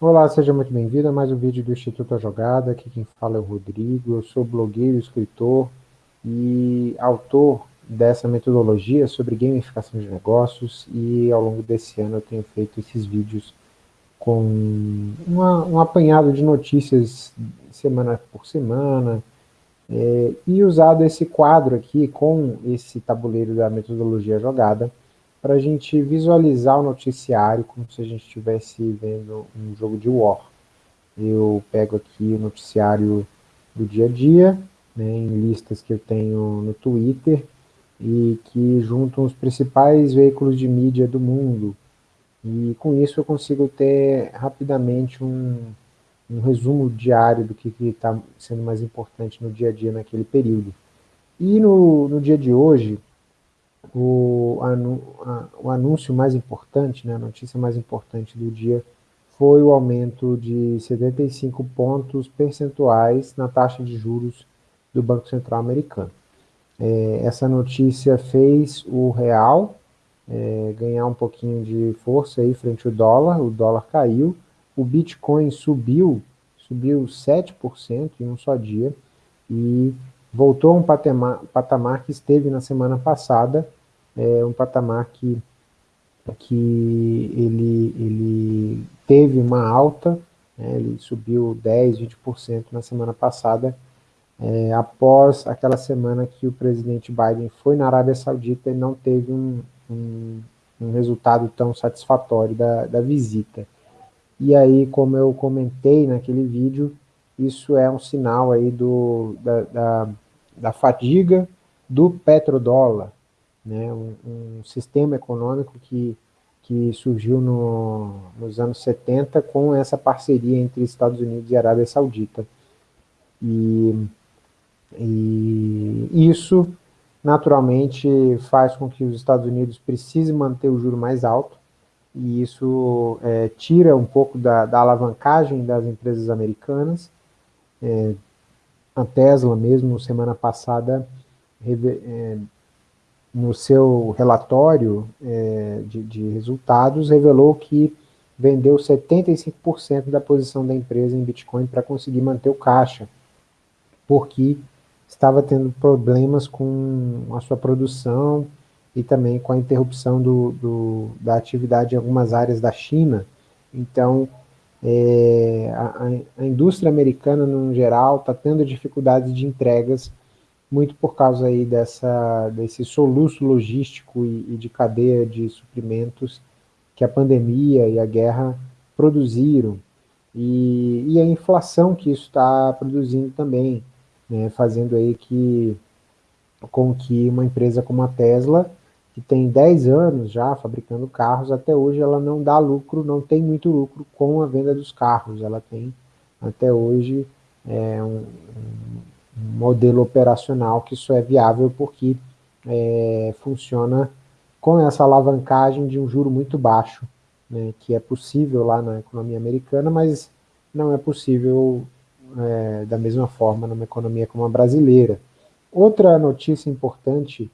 Olá, seja muito bem-vindo a mais um vídeo do Instituto A Jogada. Aqui quem fala é o Rodrigo, eu sou blogueiro, escritor e autor dessa metodologia sobre gamificação de negócios e ao longo desse ano eu tenho feito esses vídeos com uma, um apanhado de notícias semana por semana é, e usado esse quadro aqui com esse tabuleiro da metodologia jogada para a gente visualizar o noticiário como se a gente estivesse vendo um jogo de War. Eu pego aqui o noticiário do dia a dia, né, em listas que eu tenho no Twitter, e que juntam os principais veículos de mídia do mundo. E com isso eu consigo ter rapidamente um, um resumo diário do que está sendo mais importante no dia a dia naquele período. E no, no dia de hoje, o, anu, a, o anúncio mais importante, né, a notícia mais importante do dia foi o aumento de 75 pontos percentuais na taxa de juros do Banco Central americano. É, essa notícia fez o real é, ganhar um pouquinho de força aí frente ao dólar, o dólar caiu, o Bitcoin subiu, subiu 7% em um só dia, e voltou a um patamar, patamar que esteve na semana passada, é um patamar que, que ele, ele teve uma alta, né, ele subiu 10, 20% na semana passada, é, após aquela semana que o presidente Biden foi na Arábia Saudita e não teve um, um, um resultado tão satisfatório da, da visita. E aí, como eu comentei naquele vídeo, isso é um sinal aí do, da, da, da fadiga do petrodólar, né, um, um sistema econômico que, que surgiu no, nos anos 70 com essa parceria entre Estados Unidos e Arábia Saudita. E, e isso, naturalmente, faz com que os Estados Unidos precisem manter o juro mais alto, e isso é, tira um pouco da, da, alavancagem das empresas americanas. É, a Tesla mesmo, semana passada, é, no seu relatório é, de, de, resultados, revelou que vendeu 75% da posição da empresa em Bitcoin para conseguir manter o caixa, porque estava tendo problemas com a sua produção e também com a interrupção do, do, da atividade em algumas áreas da China. Então, é, a, a, indústria americana, no geral, está tendo dificuldades de entregas muito por causa aí dessa, desse soluço logístico e, e de cadeia de suprimentos que a pandemia e a guerra produziram, e, e a inflação que isso está produzindo também, né, fazendo aí que, com que uma empresa como a Tesla, que tem 10 anos já fabricando carros, até hoje ela não dá lucro, não tem muito lucro com a venda dos carros, ela tem até hoje é, um, um modelo operacional que isso é viável porque é, funciona com essa alavancagem de um juro muito baixo, né, que é possível lá na economia americana, mas não é possível é, da mesma forma numa economia como a brasileira. Outra notícia importante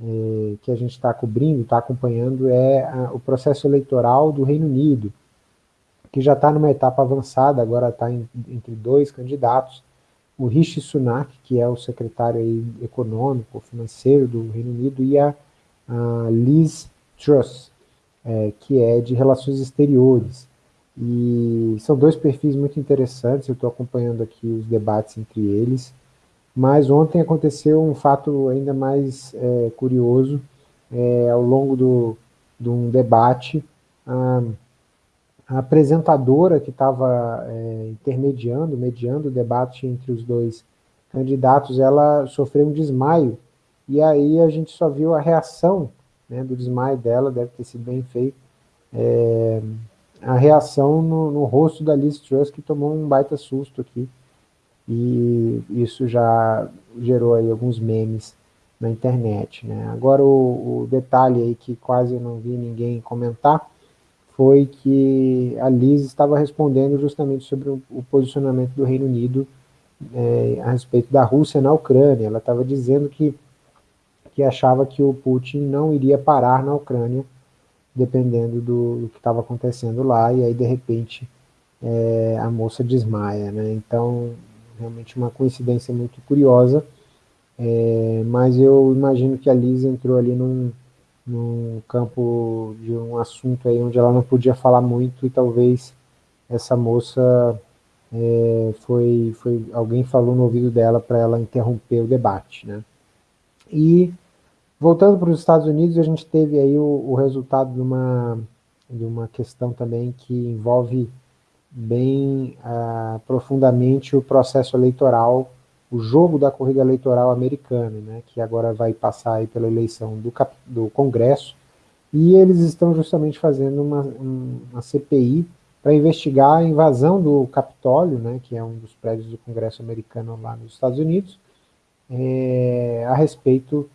é, que a gente está cobrindo, está acompanhando, é a, o processo eleitoral do Reino Unido, que já está numa etapa avançada, agora está entre dois candidatos, o Rishi Sunak, que é o secretário econômico, financeiro do Reino Unido, e a, a Liz Truss, é, que é de relações exteriores. E são dois perfis muito interessantes, eu estou acompanhando aqui os debates entre eles, mas ontem aconteceu um fato ainda mais é, curioso, é, ao longo do, de um debate, a, a apresentadora que estava é, intermediando, mediando o debate entre os dois candidatos, ela sofreu um desmaio, e aí a gente só viu a reação né, do desmaio dela, deve ter sido bem feito, é, a reação no, no, rosto da Liz Truss, que tomou um baita susto aqui, e isso já gerou aí alguns memes na internet. Né? Agora o, o detalhe aí que quase não vi ninguém comentar, foi que a Liz estava respondendo justamente sobre o, posicionamento do Reino Unido é, a respeito da Rússia na Ucrânia. Ela estava dizendo que, que achava que o Putin não iria parar na Ucrânia dependendo do, do que estava acontecendo lá, e aí de repente é, a moça desmaia, né? Então, realmente uma coincidência muito curiosa, é, mas eu imagino que a Liz entrou ali num, num campo de um assunto aí onde ela não podia falar muito e talvez essa moça é, foi, foi alguém falou no ouvido dela para ela interromper o debate, né? E voltando para os Estados Unidos, a gente teve aí o, o resultado de uma, de uma questão também que envolve bem uh, profundamente o processo eleitoral, o jogo da corrida eleitoral americana, né, que agora vai passar aí pela eleição do, do Congresso, e eles estão justamente fazendo uma, uma CPI para investigar a invasão do Capitólio, né, que é um dos prédios do Congresso americano lá nos Estados Unidos, é, a respeito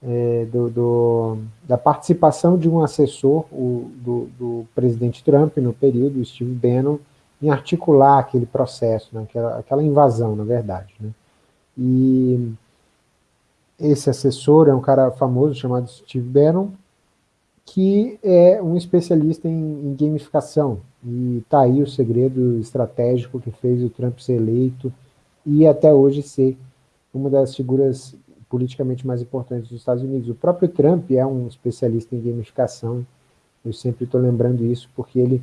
é, do, do, da participação de um assessor o, do, do, presidente Trump no período, Steve Bannon, em articular aquele processo, né, aquela, aquela, invasão, na verdade. Né. E esse assessor é um cara famoso chamado Steve Bannon, que é um especialista em, em gamificação, e está aí o segredo estratégico que fez o Trump ser eleito e até hoje ser uma das figuras politicamente mais importantes dos Estados Unidos. O próprio Trump é um especialista em gamificação, eu sempre estou lembrando isso, porque ele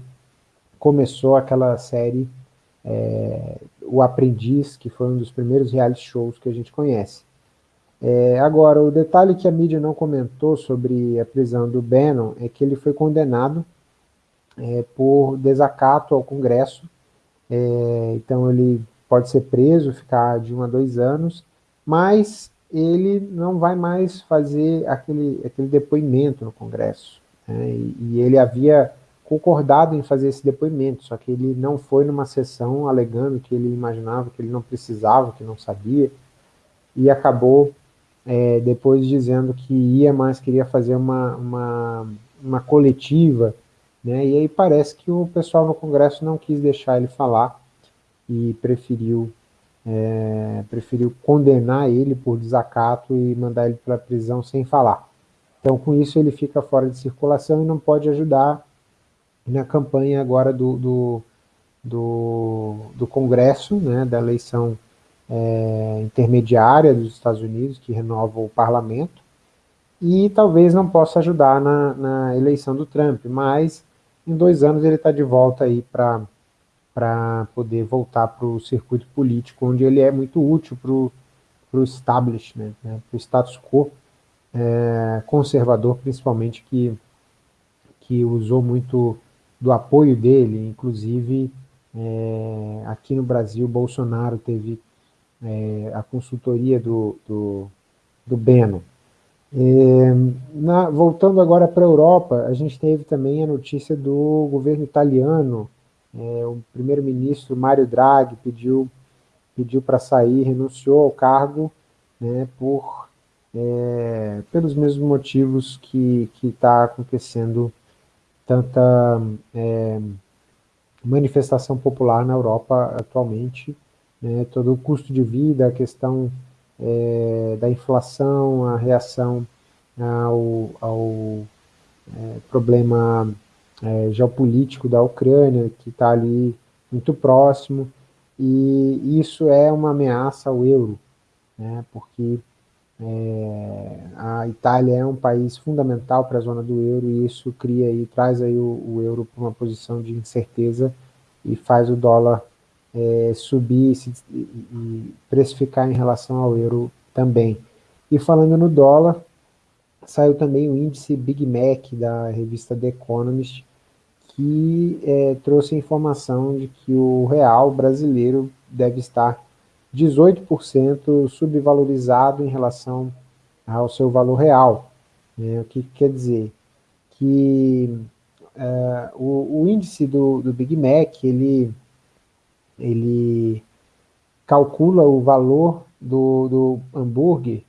começou aquela série é, O Aprendiz, que foi um dos primeiros reality shows que a gente conhece. É, agora, o detalhe que a mídia não comentou sobre a prisão do Bannon é que ele foi condenado é, por desacato ao Congresso, é, então ele pode ser preso, ficar de um a dois anos, mas ele não vai mais fazer aquele, aquele depoimento no Congresso. Né, e, e ele havia concordado em fazer esse depoimento, só que ele não foi numa sessão alegando que ele imaginava que ele não precisava, que não sabia, e acabou é, depois dizendo que ia, mas queria fazer uma, uma, uma coletiva, né, e aí parece que o pessoal no Congresso não quis deixar ele falar e preferiu, é, preferiu condenar ele por desacato e mandar ele para a prisão sem falar. Então, com isso, ele fica fora de circulação e não pode ajudar na campanha agora do, do, do, do Congresso, né, da eleição é, intermediária dos Estados Unidos, que renova o parlamento, e talvez não possa ajudar na, na eleição do Trump, mas em dois anos ele está de volta aí para poder voltar para o circuito político, onde ele é muito útil para o establishment, né, para o status quo é, conservador, principalmente, que, que usou muito do apoio dele, inclusive é, aqui no Brasil, Bolsonaro teve é, a consultoria do, do, do Beno. É, na, voltando agora para a Europa, a gente teve também a notícia do governo italiano, é, o primeiro-ministro Mário Draghi pediu, pediu para sair, renunciou ao cargo né, por, é, pelos mesmos motivos que está acontecendo tanta é, manifestação popular na Europa atualmente, né, todo o custo de vida, a questão é, da inflação, a reação ao, ao é, problema é, geopolítico da Ucrânia, que está ali muito próximo, e isso é uma ameaça ao euro, né, porque é, a Itália é um país fundamental para a zona do euro e isso cria e traz aí o, o euro para uma posição de incerteza e faz o dólar é, subir se, e, precificar em relação ao euro também. E falando no dólar, saiu também o índice Big Mac da revista The Economist, que é, trouxe a informação de que o real brasileiro deve estar 18% subvalorizado em relação ao seu valor real. Né? O que quer dizer? Que uh, o, o, índice do, do, Big Mac, ele, ele calcula o valor do, do hambúrguer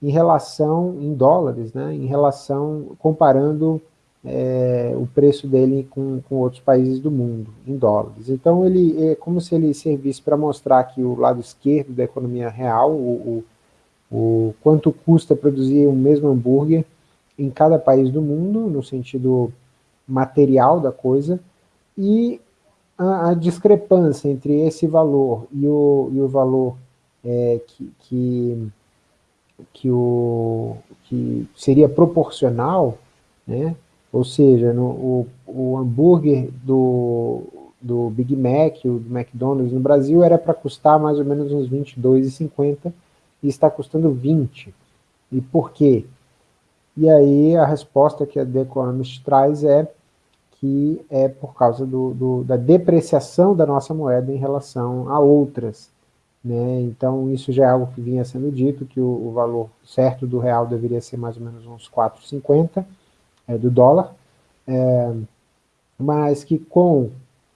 em relação, em dólares, né? em relação, comparando é, o preço dele com, com outros países do mundo, em dólares. Então, ele é como se ele servisse para mostrar que o lado esquerdo da economia real, o, o, o quanto custa produzir o mesmo hambúrguer em cada país do mundo, no sentido material da coisa, e a, a discrepância entre esse valor e o, e o valor é, que, que, que, o, que seria proporcional, né? Ou seja, no, o, o hambúrguer do, do Big Mac, o do McDonald's no Brasil, era para custar mais ou menos uns 22,50 e está custando 20. E por quê? E aí a resposta que a The Economist traz é que é por causa do, do, da depreciação da nossa moeda em relação a outras. Né? Então isso já é algo que vinha sendo dito, que o, o valor certo do real deveria ser mais ou menos uns 4,50 é, do dólar, é, mas que com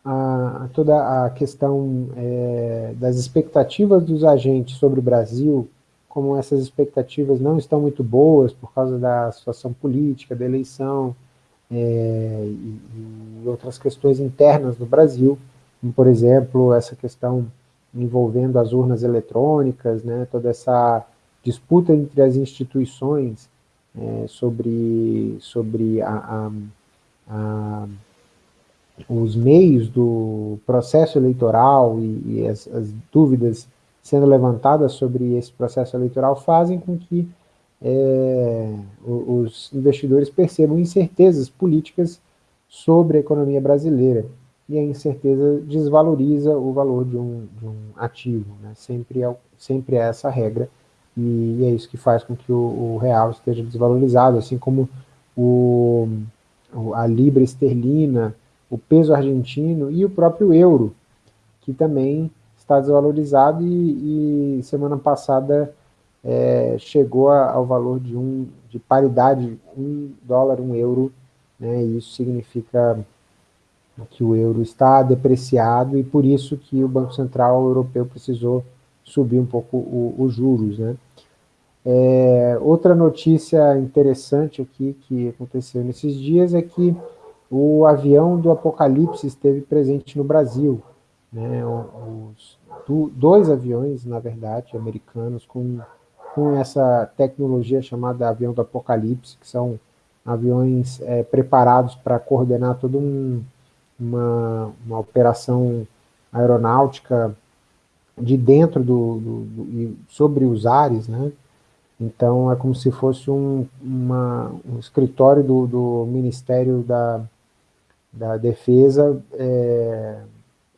a, toda a questão é, das expectativas dos agentes sobre o Brasil, como essas expectativas não estão muito boas por causa da situação política, da eleição é, e, e, outras questões internas no Brasil, como, por exemplo, essa questão envolvendo as urnas eletrônicas, né, toda essa disputa entre as instituições é, sobre, sobre a, a, a os meios do processo eleitoral e, e as, as, dúvidas sendo levantadas sobre esse processo eleitoral fazem com que é, os investidores percebam incertezas políticas sobre a economia brasileira. E a incerteza desvaloriza o valor de um, de um ativo. Né? Sempre, é, sempre é essa regra. E, é isso que faz com que o, o real esteja desvalorizado, assim como o, a libra esterlina, o peso argentino e o próprio euro, que também está desvalorizado e, e semana passada é, chegou a, ao valor de, um, de paridade, um dólar, um euro, né, e isso significa que o euro está depreciado e por isso que o Banco Central Europeu precisou subir um pouco os juros. Né. É, outra notícia interessante aqui que aconteceu nesses dias é que o avião do Apocalipse esteve presente no Brasil. Né, os, dois aviões, na verdade, americanos, com, com essa tecnologia chamada avião do Apocalipse, que são aviões é, preparados para coordenar toda um, uma, uma operação aeronáutica de dentro do, do, do, sobre os ares, né? Então é como se fosse um, uma, um escritório do, do Ministério da, da Defesa é,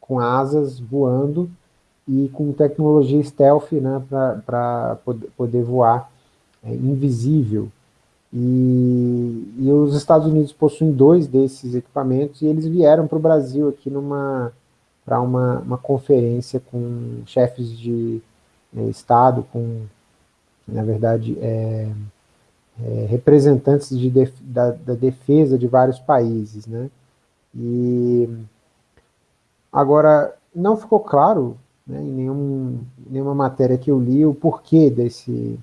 com asas voando e com tecnologia stealth né, para poder voar é, invisível. E, e, os Estados Unidos possuem dois desses equipamentos e eles vieram para o Brasil aqui numa para uma, uma conferência com chefes de é, Estado, com, na verdade, é, é, representantes de def, da, da, defesa de vários países. Né? E agora, não ficou claro né, em nenhum, nenhuma matéria que eu li o porquê desse,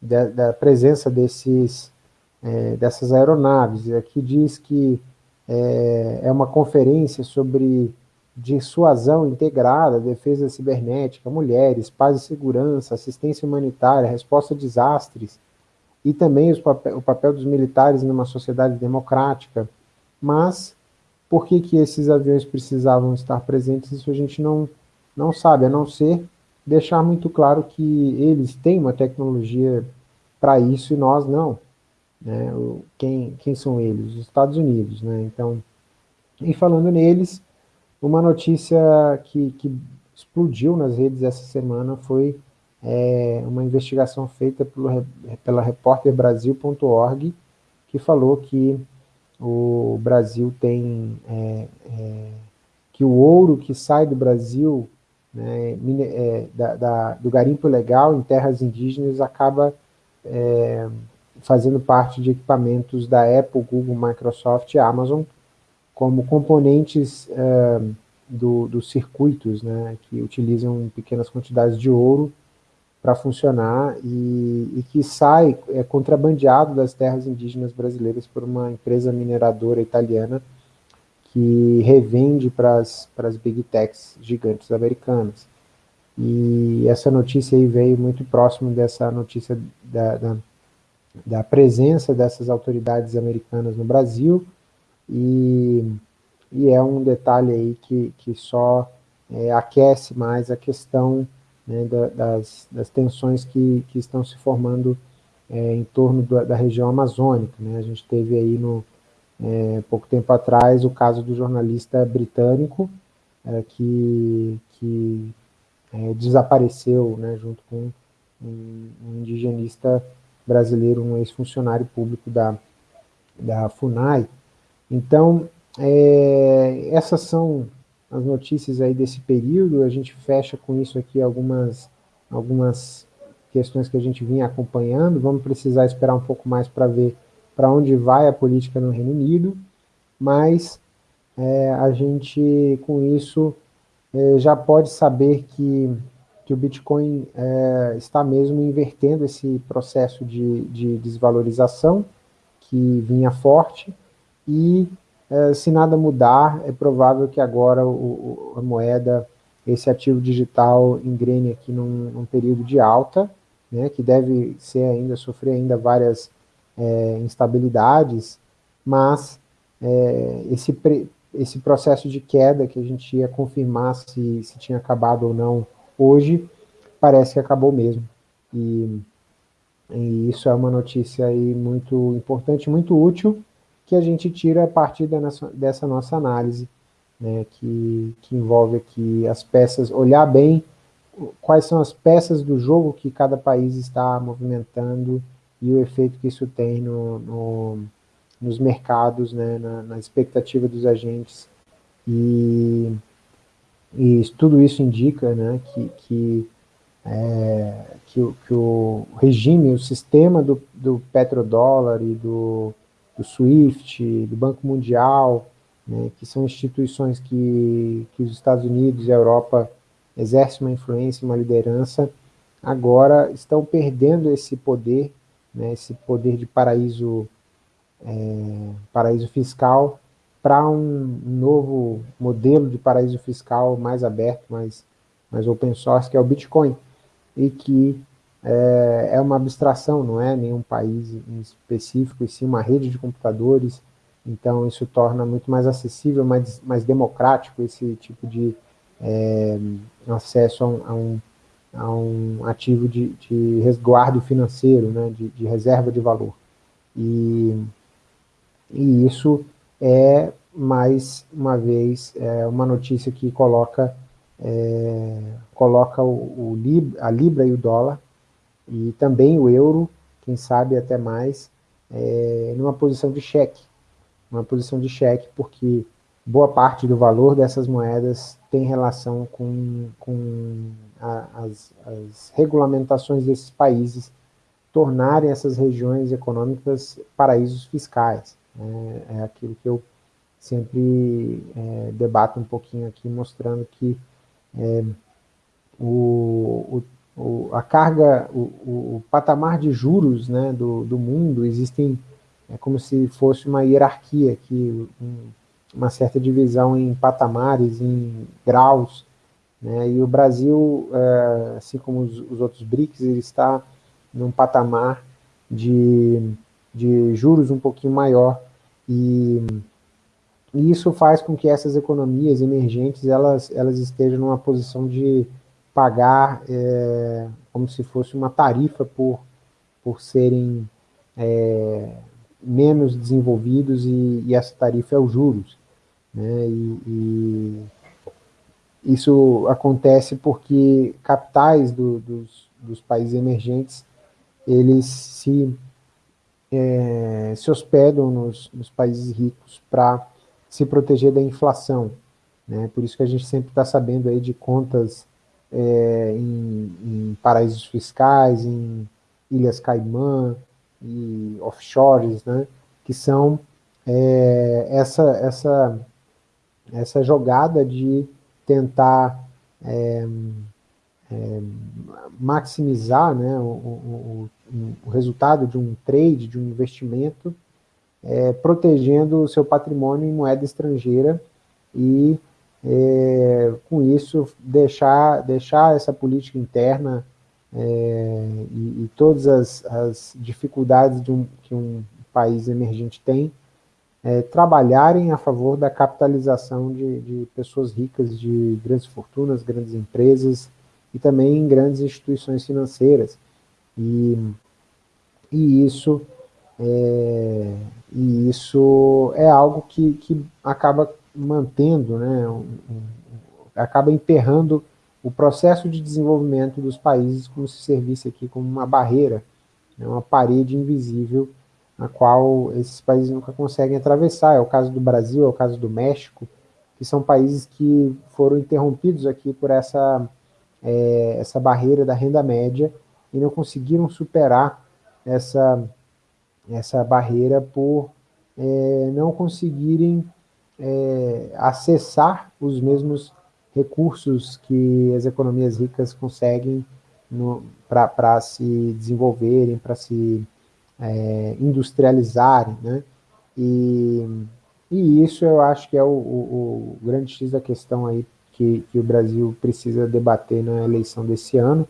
da, da presença desses, é, dessas aeronaves. Aqui diz que é, é uma conferência sobre dissuasão integrada, defesa cibernética, mulheres, paz e segurança, assistência humanitária, resposta a desastres, e também papel, o papel dos militares numa sociedade democrática. Mas por que, que esses aviões precisavam estar presentes, isso a gente não, não sabe, a não ser deixar muito claro que eles têm uma tecnologia para isso e nós não. Né? Quem, quem são eles? Os Estados Unidos. Né? Então, e falando neles, uma notícia que, que explodiu nas redes essa semana foi é, uma investigação feita pelo, pela repórterbrasil.org, que falou que o Brasil tem é, é, que o ouro que sai do Brasil né, é, da, da, do garimpo legal em terras indígenas acaba é, fazendo parte de equipamentos da Apple, Google, Microsoft e Amazon, como componentes é, do, dos circuitos, né, que utilizam pequenas quantidades de ouro para funcionar e, e, que sai é, contrabandeado das terras indígenas brasileiras por uma empresa mineradora italiana que revende para as big techs gigantes americanas. E essa notícia aí veio muito próximo dessa notícia da, da, da presença dessas autoridades americanas no Brasil, e, e é um detalhe aí que, que só é, aquece mais a questão né, da, das, das tensões que, que estão se formando é, em torno da, da, região amazônica. Né? A gente teve aí, no, é, pouco tempo atrás, o caso do jornalista britânico, é, que, que é, desapareceu né, junto com um, um indigenista brasileiro, um ex-funcionário público da, da FUNAI. Então, é, essas são as notícias aí desse período, a gente fecha com isso aqui algumas, algumas questões que a gente vinha acompanhando, vamos precisar esperar um pouco mais para ver para onde vai a política no Reino Unido, mas é, a gente, com isso, é, já pode saber que, que o Bitcoin é, está mesmo invertendo esse processo de, de desvalorização que vinha forte, e é, se nada mudar, é provável que agora o, o, a moeda, esse ativo digital engrene aqui num, num período de alta, né, que deve ser ainda, sofrer ainda várias é, instabilidades, mas é, esse, pre, esse processo de queda que a gente ia confirmar se, se tinha acabado ou não hoje, parece que acabou mesmo. E, e isso é uma notícia aí muito importante, muito útil, que a gente tira a partir dessa nossa análise, né, que, que envolve aqui as peças, olhar bem quais são as peças do jogo que cada país está movimentando e o efeito que isso tem no, no nos mercados, né, na, na, expectativa dos agentes. E, e tudo isso indica né, que, que, é, que, que, o regime, o sistema do, do petrodólar e do, do SWIFT, do Banco Mundial, né, que são instituições que, que os Estados Unidos e a Europa exercem uma influência, uma liderança, agora estão perdendo esse poder, né, esse poder de paraíso, é, paraíso fiscal, para um novo modelo de paraíso fiscal mais aberto, mais, mais open source, que é o Bitcoin, e que é, é uma abstração, não é nenhum país em específico, e sim uma rede de computadores, então isso torna muito mais acessível, mais, mais democrático esse tipo de é, acesso a um, a um, a um ativo de, de, resguardo financeiro, né, de, de, reserva de valor. E, e isso é, mais uma vez, é uma notícia que coloca, é, coloca o, o Lib, a Libra e o dólar e também o euro, quem sabe até mais, é, numa posição de cheque, uma posição de cheque, porque boa parte do valor dessas moedas tem relação com, com a, as, as regulamentações desses países tornarem essas regiões econômicas paraísos fiscais. É, é aquilo que eu sempre é, debato um pouquinho aqui, mostrando que é, o, o o, a carga, o, o, patamar de juros né, do, do mundo, existem, é como se fosse uma hierarquia aqui, um, uma certa divisão em patamares, em graus, né, e o Brasil, é, assim como os, os, outros BRICS, ele está num patamar de, de juros um pouquinho maior, e, e isso faz com que essas economias emergentes, elas, elas estejam numa posição de pagar é, como se fosse uma tarifa por, por serem é, menos desenvolvidos e, e, essa tarifa é os juros. Né? E, e isso acontece porque capitais do, dos, dos países emergentes eles se, é, se hospedam nos, nos países ricos para se proteger da inflação. Né? Por isso que a gente sempre está sabendo aí de contas é, em, em, paraísos fiscais, em Ilhas Caimã e offshores, né, que são é, essa, essa, essa jogada de tentar é, é maximizar né, o, o, o, resultado de um trade, de um investimento, é, protegendo o seu patrimônio em moeda estrangeira e é, com isso, deixar, deixar essa política interna é, e, e, todas as, as dificuldades um, que um país emergente tem, é, trabalharem a favor da capitalização de, de, pessoas ricas, de grandes fortunas, grandes empresas e também grandes instituições financeiras. E, e, isso, é, e isso é algo que, que acaba mantendo, né, um, um, acaba emperrando o processo de desenvolvimento dos países como se servisse aqui como uma barreira, né, uma parede invisível a qual esses países nunca conseguem atravessar. É o caso do Brasil, é o caso do México, que são países que foram interrompidos aqui por essa, é, essa barreira da renda média e não conseguiram superar essa, essa barreira por é, não conseguirem é, acessar os mesmos recursos que as economias ricas conseguem para se desenvolverem, para se é, industrializarem, né? E, e isso eu acho que é o, o, o grande X da questão aí que, que, o Brasil precisa debater na eleição desse ano,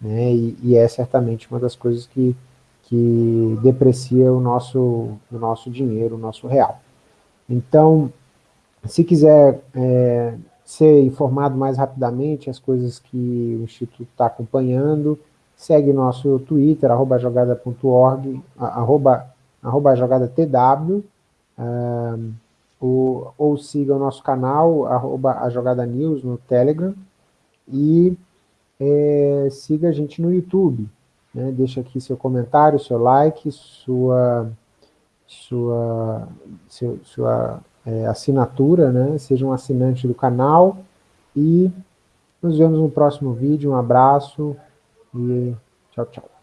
né? E, e, é certamente uma das coisas que, que deprecia o nosso, o nosso dinheiro, o nosso real. Então, se quiser é, ser informado mais rapidamente as coisas que o Instituto está acompanhando, segue nosso Twitter, arroba jogada.org, arroba, arroba jogadatw, um, ou, ou siga o nosso canal, arroba a Jogada News no Telegram, e é, siga a gente no YouTube. Né? Deixa aqui seu comentário, seu like, sua, sua, seu, sua é, assinatura, né? seja um assinante do canal, e nos vemos no próximo vídeo. Um abraço, e tchau, tchau.